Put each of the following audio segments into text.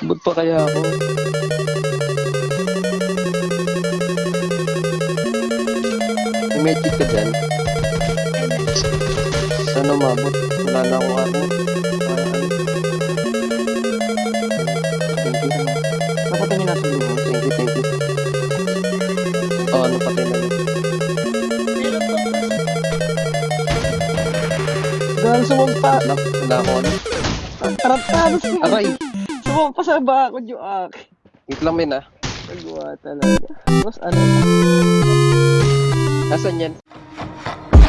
Abot pa kaya ako? Medkit ka dyan? Sana umabot? Wala na akong ano? Thank you. Napatay niyo nasa luho. Thank you, thank you. Oo, oh, napatay na yun. Sumumpa. Wala, ano. Ang. Aray! Sumumpa sa bakod yung ak. Wait lang, men ah. Nagawa talaga. Tapos ano na. Nasaan yan?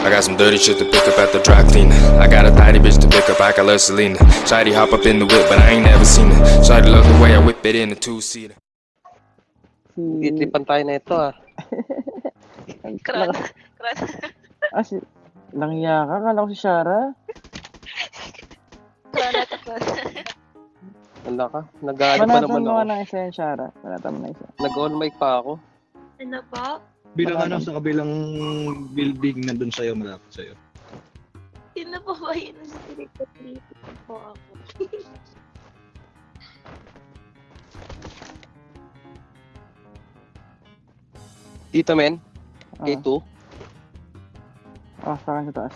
I got some dirty shit to pick up at the dry cleaner. I got a tidy bitch to pick up, I got love Selena. Shady hop up in the whip, but I ain't never seen her. Shady love the way I whip it in a two-seater. Si... Titipan tayo na ito ah. Ang Kran. Kran. Ah, si... Langya ka? Kala ko si Shara. Kran at kran. Wala ka. Nag-ano pa naman mo ako. ng isa yung Shara. Manatan mo na isa. Nag-on mic pa ako. Ano po? Bilang ano, sa kabilang building na dun sa'yo, malapit sa'yo. Sino po ba yun? Spirito po ako. Dito, men. Ah, K2. ah, sa akin sa taas.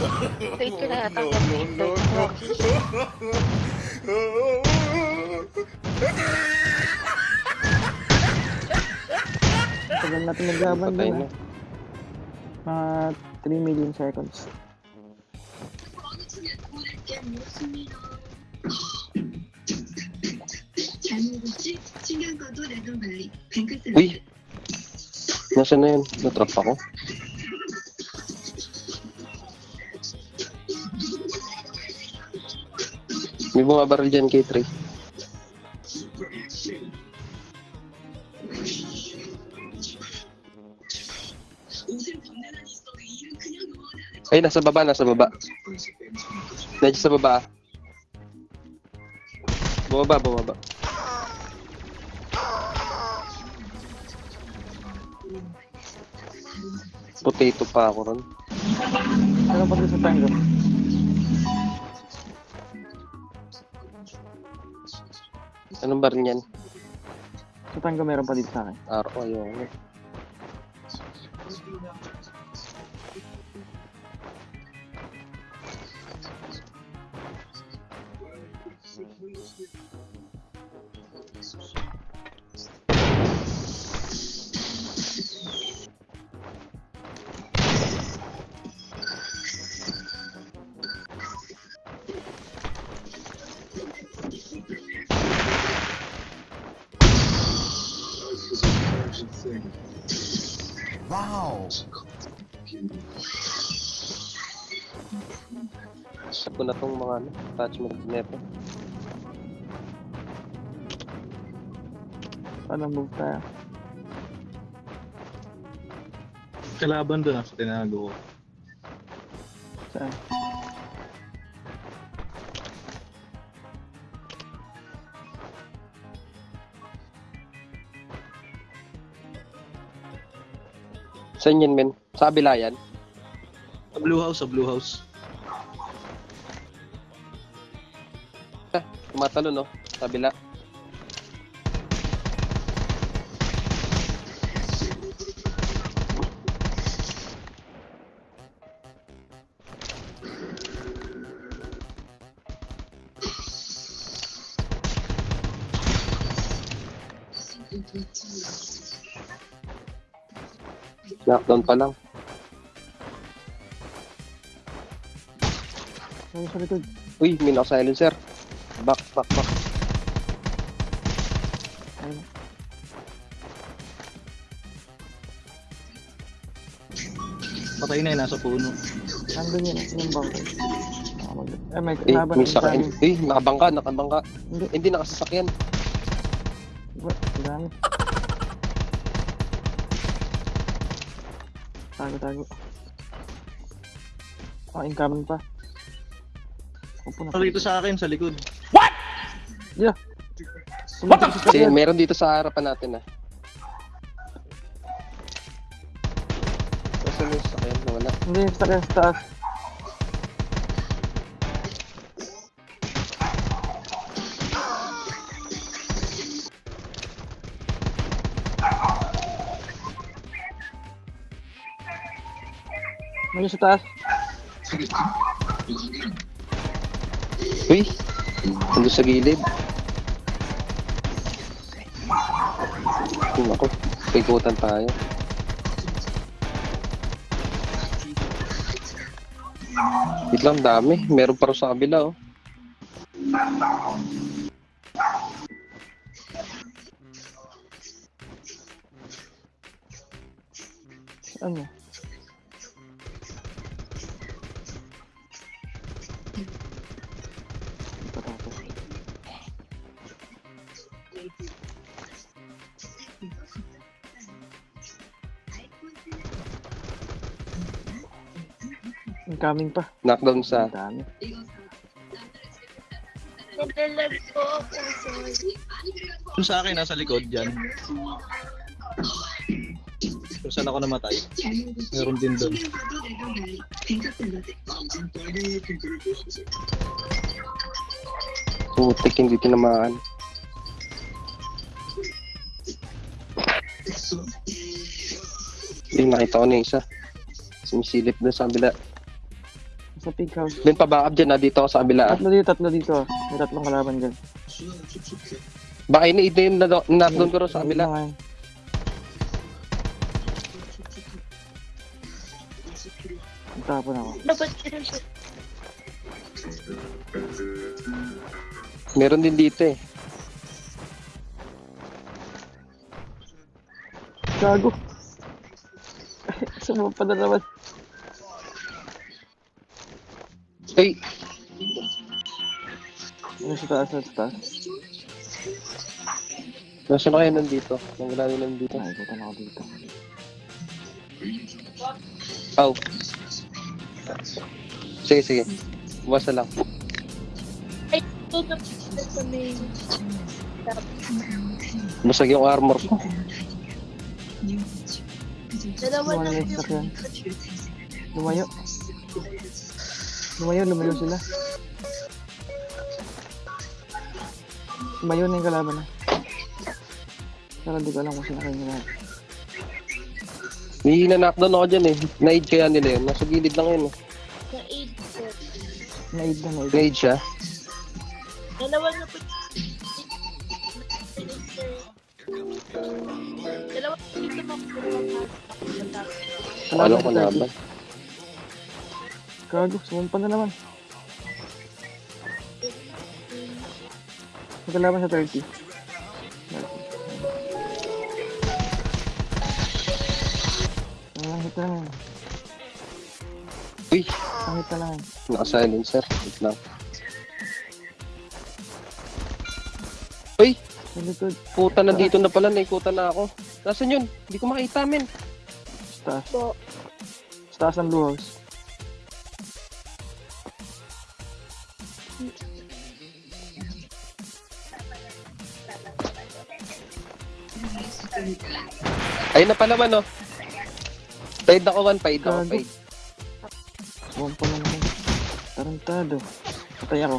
Ko na natanggap dito. Tagal natin naglaban dun na. Mga 3 million seconds. Uy! Nasaan na yun? Natrap ako. May bumabaril dyan K3. Ay, nasa baba, nasa baba. Nandiyan sa baba. Bumaba, bumaba. Potato pa ako ron. Ano pa sa tango? Anong baril yan? Sa tango meron pa dito sa akin. Araw, ayun. Wow! ko na tong mga ano, attachment neto. Paano move tayo? Kalaban dun ah, sa tinago ko. Saan? Saan yan, men? Sa kabila yan? Sa Blue House, sa Blue House. Tumatalo, no? Sa kabila. Knockdown pa lang. Ano sa likod? Uy, may naka-silencer. Back, back, back. Ayun. Patay na yun, nasa puno. Nandun yun. Yung bangkay. Ah, Eh, may Eh, laban sa amin. Eh, nakabangka, nakabangka. Hindi. Hindi nakasasakyan. Ba, ang dami. Tago, tago. Ah, incoming pa. Upo na. Ano dito sa akin, sa likod. Yeah. What the Kasi meron dito sa harapan natin ah. May sasakyan na wala. Hindi, sa taas, sa taas. Ano sa taas? Uy! Nandun sa gilid. Naku, pikutan tayo. Wait lang, dami. Meron pa rin sa kabila, oh. Ano? Incoming pa. Knockdown sa... Ang dami. Naglalag po ako, sorry. Yung sa akin, nasa likod dyan. Kung saan ako namatay. Meron din doon. Putik, hindi tinamaan. Yung nakita ko na isa. Sumisilip doon sa kabila. Sa pig house. Doon pa backup dyan, ah. Dito sa kabila. Tatlo dito, tatlo dito. May tatlong kalaban dyan. Baka ini ito yung na- knockdown ko sa kabila. Ayun. Tapon ako. Meron din dito eh. Gago. Sumama pa na naman. Ay! Ano sa taas, ano sa taas? Nasaan na kayo nandito? Nang wala rin nandito. Ay, ikutan ako dito. Aw. Sige, sige. Basta lang. Ay, ito na sa main. Basag yung armor ko. Dalawa lang yung... Lumayo. Lumayo, lumayo sila. Lumayo na yung kalaban na. Pero di ko alam kung sino kayo nila. May na-knockdown ako dyan eh. Na-aid kaya nila yun. Nasa gilid lang yun eh. Na-aid ko. Naid na, naid. Na-aid siya. Dalawa na po. Dalawa na dito mga Ano ko sa laban. 30. Gago, sumumpa na naman. May kalaban sa 30. 30. Ang hit na lang. yan. Uy! Ang hit na lang. yan. Naka-silencer. Wait lang. Uy! Sa likod. Puta, nandito na pala. Naikutan na ako. Nasaan yun? Hindi ko makita, men. Sa taas. po. Sa taas ng blue house. Ayun na pala man, oh. Paid ako, one. Paid ako, paid. Sumumpa na naman. Tarantado. Patay ako.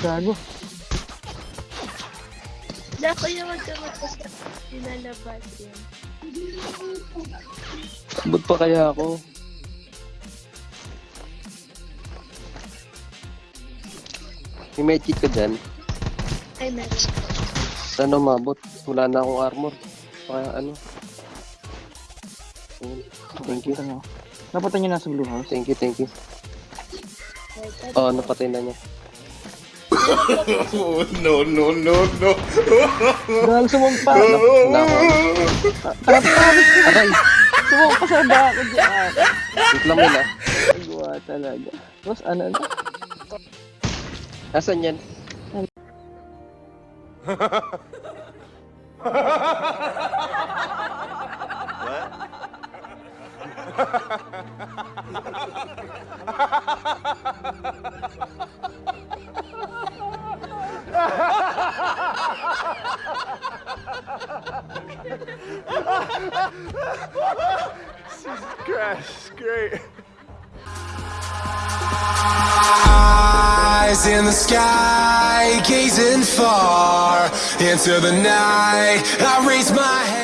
Gago. Wala ko yung magkamata sa pinalabas yan. Ba't pa kaya ako? May medkit ka dyan. Ay, meron. Ano mabot? Wala na akong armor. Kaya ano? Thank you. Nyo. Napatay nyo na sa blue house. Thank you, thank you. Oo, oh, napatay na niya. Oh, no, no, no, no. Ako. Tarantado. Aray! Sumumpa sa bako dyan. Wait lang muna. Gawa talaga. Tapos ano na? Nasaan yan? Crash, great. Eyes in the sky, gazing far into the night. I raise my hand.